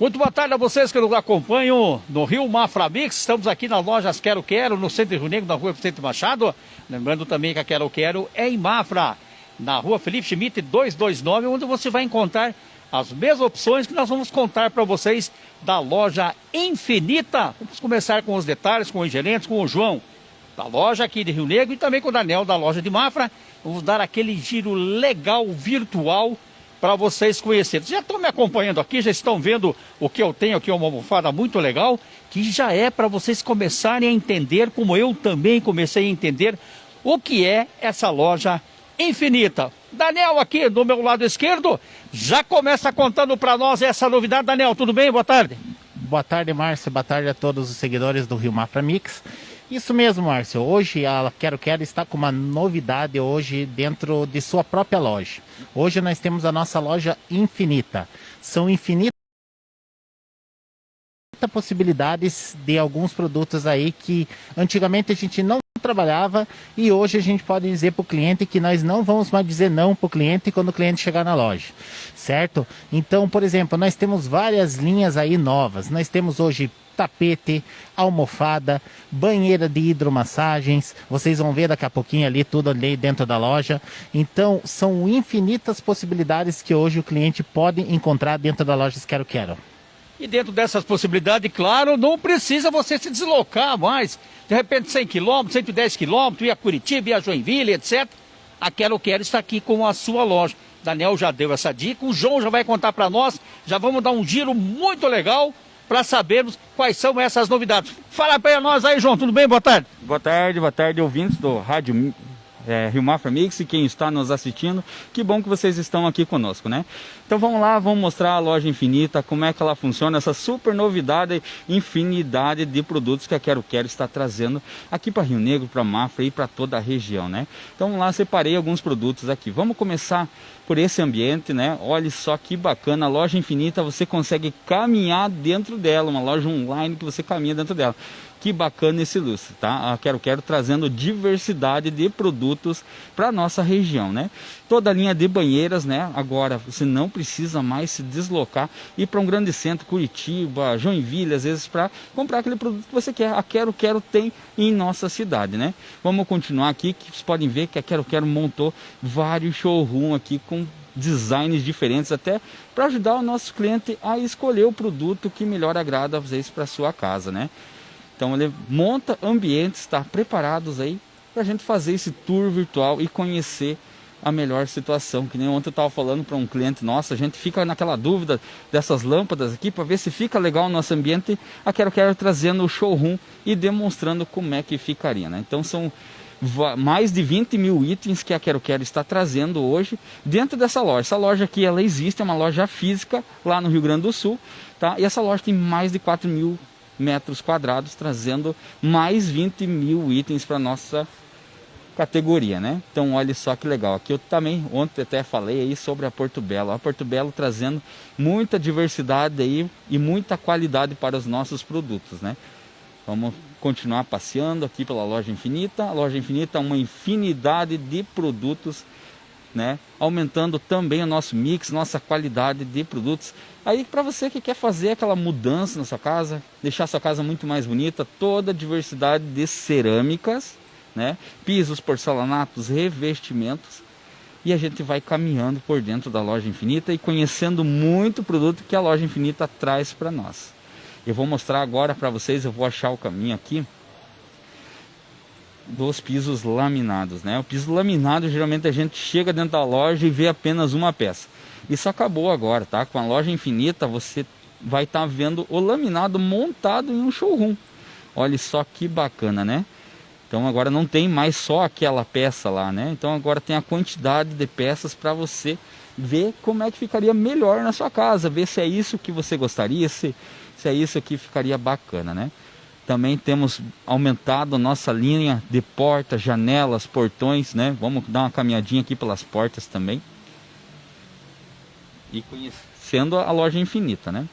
Muito boa tarde a vocês que nos acompanham no Rio Mafra Mix. Estamos aqui nas lojas Quero Quero, no Centro Rio Negro, na rua Vicente Machado. Lembrando também que a Quero Quero é em Mafra, na rua Felipe Schmidt 229, onde você vai encontrar as mesmas opções que nós vamos contar para vocês da loja Infinita. Vamos começar com os detalhes, com os gerentes, com o João da loja aqui de Rio Negro e também com o Daniel da loja de Mafra. Vamos dar aquele giro legal, virtual, para vocês conhecerem. Já estão me acompanhando aqui, já estão vendo o que eu tenho aqui, uma almofada muito legal, que já é para vocês começarem a entender, como eu também comecei a entender, o que é essa loja infinita. Daniel aqui do meu lado esquerdo já começa contando para nós essa novidade. Daniel, tudo bem? Boa tarde. Boa tarde, Márcio. Boa tarde a todos os seguidores do Rio Mafra Mix. Isso mesmo, Márcio. Hoje a Quero Quero está com uma novidade hoje dentro de sua própria loja. Hoje nós temos a nossa loja infinita. São infinitas possibilidades de alguns produtos aí que antigamente a gente não trabalhava e hoje a gente pode dizer para o cliente que nós não vamos mais dizer não para o cliente quando o cliente chegar na loja, certo? Então, por exemplo, nós temos várias linhas aí novas. Nós temos hoje tapete, almofada, banheira de hidromassagens. Vocês vão ver daqui a pouquinho ali tudo ali dentro da loja. Então, são infinitas possibilidades que hoje o cliente pode encontrar dentro da loja Quero Quero. E dentro dessas possibilidades, claro, não precisa você se deslocar mais. De repente 100 km, 110 km, ir a Curitiba, ir a Joinville, etc. A Quero Quero está aqui com a sua loja. Daniel já deu essa dica, o João já vai contar para nós. Já vamos dar um giro muito legal para sabermos quais são essas novidades. Fala para nós aí, João, tudo bem? Boa tarde. Boa tarde, boa tarde, ouvintes do Rádio é, Rio Mafra Mix e quem está nos assistindo. Que bom que vocês estão aqui conosco, né? Então vamos lá, vamos mostrar a loja infinita, como é que ela funciona, essa super novidade, infinidade de produtos que a Quero Quero está trazendo aqui para Rio Negro, para Mafra e para toda a região, né? Então vamos lá, separei alguns produtos aqui. Vamos começar por esse ambiente, né? Olha só que bacana, a loja infinita, você consegue caminhar dentro dela, uma loja online que você caminha dentro dela. Que bacana esse lustre, tá? A Quero Quero trazendo diversidade de produtos para nossa região, né? Toda a linha de banheiras, né? Agora você não precisa mais se deslocar e para um grande centro, Curitiba, Joinville, às vezes para comprar aquele produto que você quer. A Quero Quero tem em nossa cidade, né? Vamos continuar aqui, que vocês podem ver que a Quero Quero montou vários showroom aqui com designs diferentes até para ajudar o nosso cliente a escolher o produto que melhor agrada vezes para sua casa, né? Então ele monta ambientes, está preparados aí para a gente fazer esse tour virtual e conhecer a melhor situação. Que nem ontem eu estava falando para um cliente nosso, a gente fica naquela dúvida dessas lâmpadas aqui para ver se fica legal o nosso ambiente. A Quero Quero trazendo o showroom e demonstrando como é que ficaria. Né? Então são mais de 20 mil itens que a Quero Quero está trazendo hoje dentro dessa loja. Essa loja aqui ela existe, é uma loja física lá no Rio Grande do Sul. Tá? E essa loja tem mais de 4 mil metros quadrados, trazendo mais 20 mil itens para nossa categoria, né? Então olha só que legal. Aqui eu também ontem até falei aí sobre a Porto Belo. A Porto Belo trazendo muita diversidade aí e muita qualidade para os nossos produtos, né? Vamos continuar passeando aqui pela loja Infinita. A loja Infinita é uma infinidade de produtos né? Aumentando também o nosso mix, nossa qualidade de produtos. Aí para você que quer fazer aquela mudança na sua casa, deixar sua casa muito mais bonita, toda a diversidade de cerâmicas, né? Pisos, porcelanatos, revestimentos. E a gente vai caminhando por dentro da loja Infinita e conhecendo muito produto que a loja Infinita traz para nós. Eu vou mostrar agora para vocês, eu vou achar o caminho aqui dos pisos laminados, né? O piso laminado geralmente a gente chega dentro da loja e vê apenas uma peça. Isso acabou agora, tá? Com a loja infinita você vai estar tá vendo o laminado montado em um showroom. Olha só que bacana, né? Então agora não tem mais só aquela peça lá, né? Então agora tem a quantidade de peças para você ver como é que ficaria melhor na sua casa, ver se é isso que você gostaria, se, se é isso que ficaria bacana, né? Também temos aumentado a nossa linha de portas, janelas, portões, né? Vamos dar uma caminhadinha aqui pelas portas também. E conhecendo a loja infinita, né?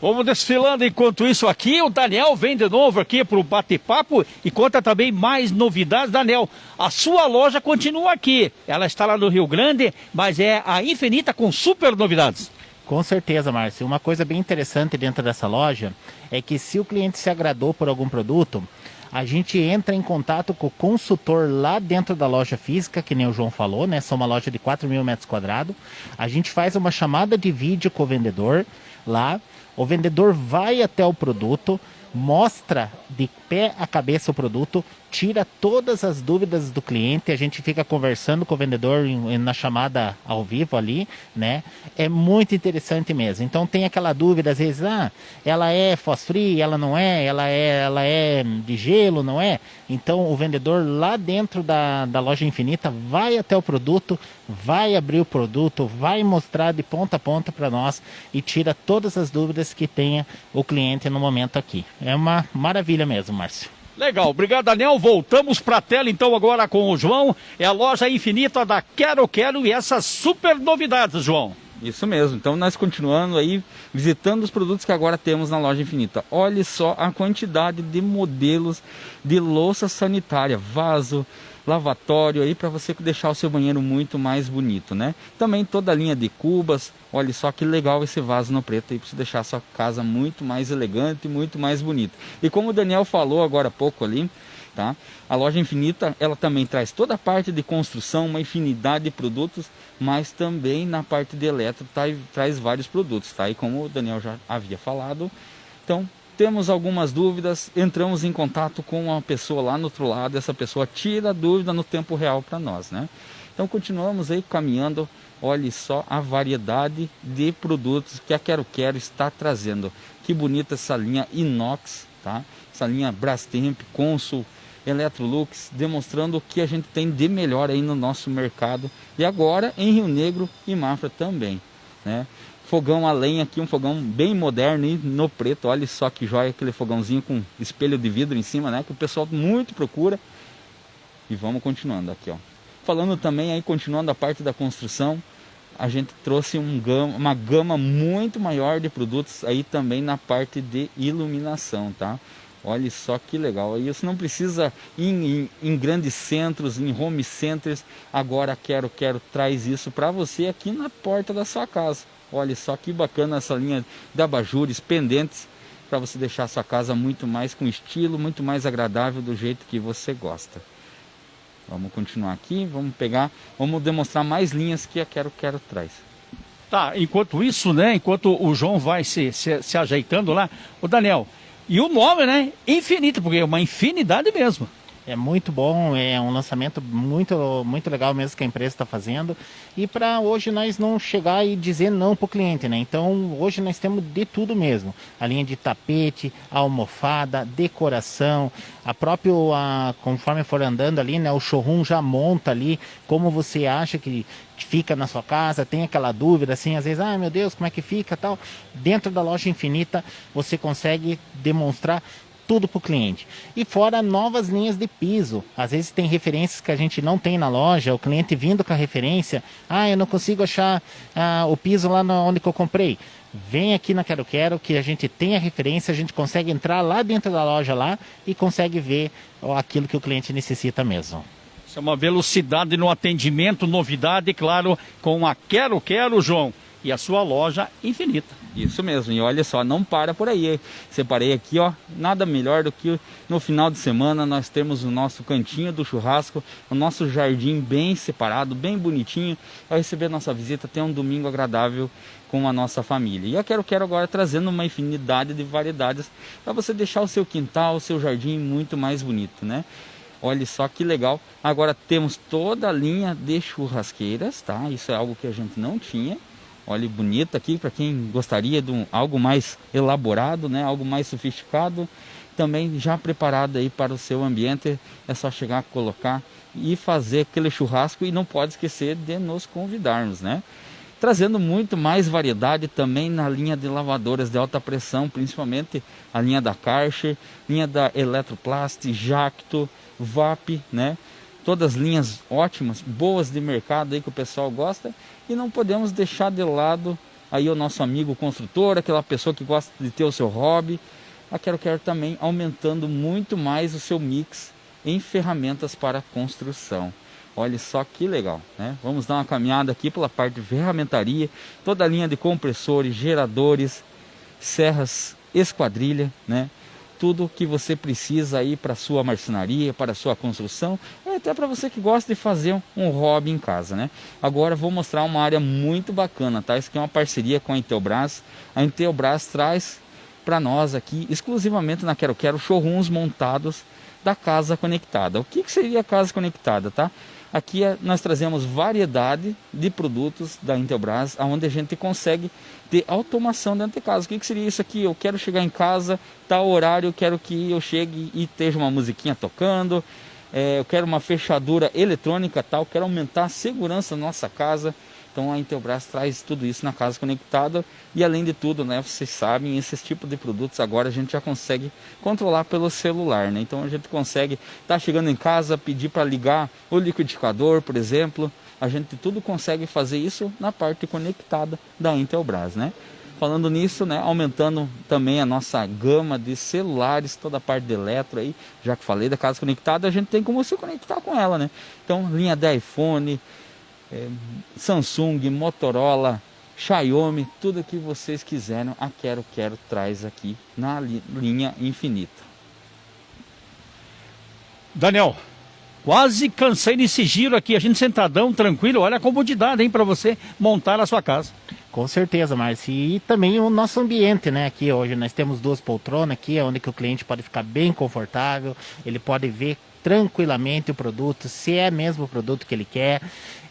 Vamos desfilando enquanto isso aqui, o Daniel vem de novo aqui para o bate-papo e conta também mais novidades. Daniel, a sua loja continua aqui, ela está lá no Rio Grande, mas é a Infinita com super novidades. Com certeza, Márcio. Uma coisa bem interessante dentro dessa loja é que se o cliente se agradou por algum produto, a gente entra em contato com o consultor lá dentro da loja física, que nem o João falou, né? São uma loja de 4 mil metros quadrados. A gente faz uma chamada de vídeo com o vendedor lá. O vendedor vai até o produto, mostra de pé a cabeça o produto, tira todas as dúvidas do cliente, a gente fica conversando com o vendedor na chamada ao vivo ali, né? É muito interessante mesmo. Então tem aquela dúvida às vezes, ah, ela é fosfree, ela não é, ela é, ela é de gelo, não é? Então o vendedor lá dentro da, da loja infinita vai até o produto, vai abrir o produto, vai mostrar de ponta a ponta para nós e tira todas as dúvidas que tenha o cliente no momento aqui. É uma maravilha mesmo, Márcio. Legal, obrigado Daniel. Voltamos para a tela então agora com o João. É a loja infinita da Quero Quero e essas super novidades, João. Isso mesmo. Então nós continuando aí visitando os produtos que agora temos na loja infinita. Olhe só a quantidade de modelos de louça sanitária, vaso, lavatório aí para você deixar o seu banheiro muito mais bonito, né? Também toda a linha de cubas, olha só que legal esse vaso no preto aí para você deixar a sua casa muito mais elegante, muito mais bonita. E como o Daniel falou agora há pouco ali, tá? A loja Infinita, ela também traz toda a parte de construção, uma infinidade de produtos, mas também na parte de eletro tá, traz vários produtos, tá? E como o Daniel já havia falado, então temos algumas dúvidas, entramos em contato com uma pessoa lá no outro lado, essa pessoa tira a dúvida no tempo real para nós, né? Então continuamos aí caminhando, olhe só a variedade de produtos que a Quero Quero está trazendo. Que bonita essa linha inox, tá? Essa linha Brastemp, Consul, Electrolux, demonstrando o que a gente tem de melhor aí no nosso mercado. E agora em Rio Negro e Mafra também, né? fogão a lenha aqui, um fogão bem moderno e no preto, olha só que joia, aquele fogãozinho com espelho de vidro em cima, né, que o pessoal muito procura. E vamos continuando aqui, ó. Falando também aí, continuando a parte da construção, a gente trouxe um gama, uma gama muito maior de produtos aí também na parte de iluminação, tá? Olha só que legal. Você não precisa ir em, em, grandes centros, em home centers. Agora quero, quero traz isso para você aqui na porta da sua casa. Olha só que bacana essa linha de abajures pendentes para você deixar a sua casa muito mais com estilo, muito mais agradável do jeito que você gosta. Vamos continuar aqui, vamos pegar, vamos demonstrar mais linhas que a Quero Quero traz. Tá, enquanto isso, né, enquanto o João vai se, se, se ajeitando lá, o Daniel, e o nome, né, infinito, porque é uma infinidade mesmo. É muito bom, é um lançamento muito, muito legal mesmo que a empresa está fazendo. E para hoje nós não chegar e dizer não para o cliente, né? Então hoje nós temos de tudo mesmo. A linha de tapete, almofada, decoração, a próprio, a, conforme for andando ali, né? O showroom já monta ali como você acha que fica na sua casa, tem aquela dúvida assim, às vezes, ah meu Deus, como é que fica tal. Dentro da loja infinita você consegue demonstrar tudo para o cliente. E fora novas linhas de piso. Às vezes tem referências que a gente não tem na loja, o cliente vindo com a referência, ah, eu não consigo achar ah, o piso lá onde eu comprei. Vem aqui na Quero Quero que a gente tem a referência, a gente consegue entrar lá dentro da loja lá e consegue ver aquilo que o cliente necessita mesmo. Isso é uma velocidade no atendimento, novidade, claro, com a Quero Quero, João e a sua loja infinita. Isso mesmo, e olha só, não para por aí. Separei aqui, ó, nada melhor do que no final de semana nós temos o nosso cantinho do churrasco, o nosso jardim bem separado, bem bonitinho, para receber nossa visita, ter um domingo agradável com a nossa família. E eu quero, quero agora trazendo uma infinidade de variedades para você deixar o seu quintal, o seu jardim muito mais bonito, né? Olha só que legal. Agora temos toda a linha de churrasqueiras, tá? Isso é algo que a gente não tinha. Olha bonita aqui para quem gostaria de um, algo mais elaborado, né? Algo mais sofisticado, também já preparado aí para o seu ambiente. É só chegar, colocar e fazer aquele churrasco e não pode esquecer de nos convidarmos, né? Trazendo muito mais variedade também na linha de lavadoras de alta pressão, principalmente a linha da Karcher, linha da Eletroplast, Jacto, VAP, né? Todas linhas ótimas, boas de mercado aí que o pessoal gosta e não podemos deixar de lado aí o nosso amigo construtor, aquela pessoa que gosta de ter o seu hobby. A Quero Quero também aumentando muito mais o seu mix em ferramentas para construção. Olha só que legal, né? Vamos dar uma caminhada aqui pela parte de ferramentaria, toda a linha de compressores, geradores, serras, esquadrilha, né? Tudo que você precisa aí para sua marcenaria, para sua construção, e até para você que gosta de fazer um hobby em casa, né? Agora vou mostrar uma área muito bacana, tá? Isso aqui é uma parceria com a Intelbras. A Intelbras traz para nós aqui, exclusivamente na Quero Quero, showrooms montados da casa conectada. O que, que seria a casa conectada, tá? Aqui é, nós trazemos variedade de produtos da Intelbras, onde a gente consegue ter automação dentro de casa. O que, que seria isso aqui? Eu quero chegar em casa, tal horário, quero que eu chegue e esteja uma musiquinha tocando, é, eu quero uma fechadura eletrônica, tal, quero aumentar a segurança da nossa casa. Então a Intelbras traz tudo isso na casa conectada e além de tudo, né, vocês sabem, esses tipos de produtos agora a gente já consegue controlar pelo celular, né? Então a gente consegue estar tá chegando em casa, pedir para ligar o liquidificador, por exemplo, a gente tudo consegue fazer isso na parte conectada da Intelbras, né? Falando nisso, né, aumentando também a nossa gama de celulares, toda a parte de eletro aí, já que falei da casa conectada, a gente tem como se conectar com ela, né? Então, linha de iPhone, é, Samsung, Motorola, Xiaomi, tudo que vocês quiserem, a Quero Quero traz aqui na linha infinita. Daniel, quase cansei nesse giro aqui, a gente sentadão, tranquilo, olha a comodidade, hein, para você montar a sua casa. Com certeza, Márcio. E também o nosso ambiente, né? Aqui hoje nós temos duas poltronas aqui, onde que o cliente pode ficar bem confortável, ele pode ver tranquilamente o produto, se é mesmo o produto que ele quer,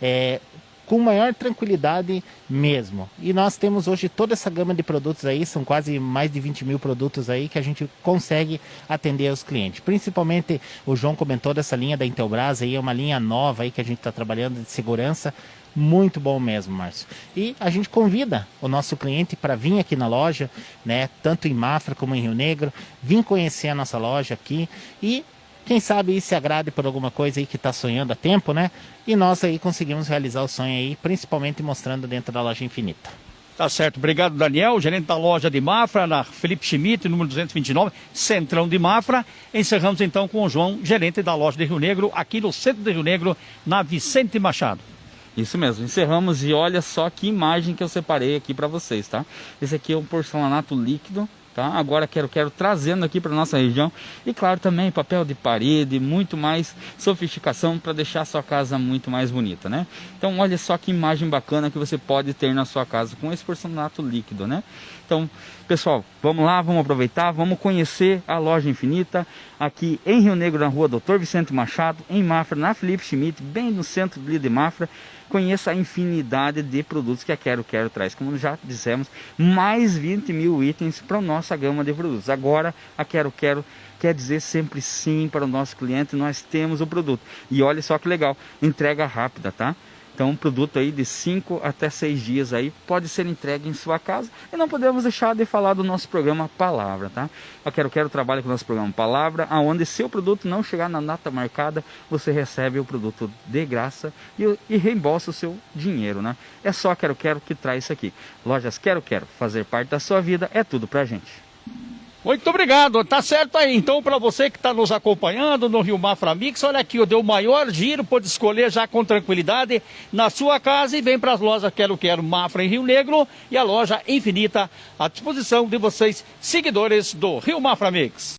é, com maior tranquilidade mesmo. E nós temos hoje toda essa gama de produtos aí, são quase mais de 20 mil produtos aí que a gente consegue atender aos clientes. Principalmente, o João comentou dessa linha da Intelbras aí, é uma linha nova aí que a gente está trabalhando de segurança, muito bom mesmo, Márcio. E a gente convida o nosso cliente para vir aqui na loja, né, tanto em Mafra como em Rio Negro, vir conhecer a nossa loja aqui e quem sabe aí se agrade por alguma coisa aí que está sonhando há tempo, né? E nós aí conseguimos realizar o sonho aí, principalmente mostrando dentro da loja infinita. Tá certo, obrigado Daniel, gerente da loja de Mafra, na Felipe Schmidt, número 229, Centrão de Mafra. Encerramos então com o João, gerente da loja de Rio Negro, aqui no centro de Rio Negro, na Vicente Machado. Isso mesmo, encerramos e olha só que imagem que eu separei aqui para vocês, tá? Esse aqui é um porcelanato líquido tá? Agora quero, quero trazendo aqui para nossa região e claro também papel de parede, muito mais sofisticação para deixar a sua casa muito mais bonita, né? Então olha só que imagem bacana que você pode ter na sua casa com esse porcelanato líquido, né? Então, pessoal, vamos lá, vamos aproveitar, vamos conhecer a loja infinita aqui em Rio Negro, na rua Doutor Vicente Machado, em Mafra, na Felipe Schmidt, bem no centro de Mafra conheça a infinidade de produtos que a Quero Quero traz. Como já dissemos, mais 20 mil itens para a nossa gama de produtos. Agora, a Quero Quero quer dizer sempre sim para o nosso cliente, nós temos o produto. E olha só que legal, entrega rápida, tá? Então, um produto aí de 5 até 6 dias aí pode ser entregue em sua casa. E não podemos deixar de falar do nosso programa Palavra, tá? Eu quero quero trabalho com o nosso programa Palavra, aonde se o produto não chegar na data marcada, você recebe o produto de graça e, e reembolsa o seu dinheiro, né? É só Quero Quero que traz isso aqui. Lojas Quero Quero, fazer parte da sua vida é tudo pra gente. Muito obrigado, tá certo aí. Então, para você que está nos acompanhando no Rio Mafra Mix, olha aqui, eu dei o maior giro, pode escolher já com tranquilidade na sua casa e vem para as lojas Quero Quero Mafra em Rio Negro e a loja Infinita à disposição de vocês, seguidores do Rio Mafra Mix.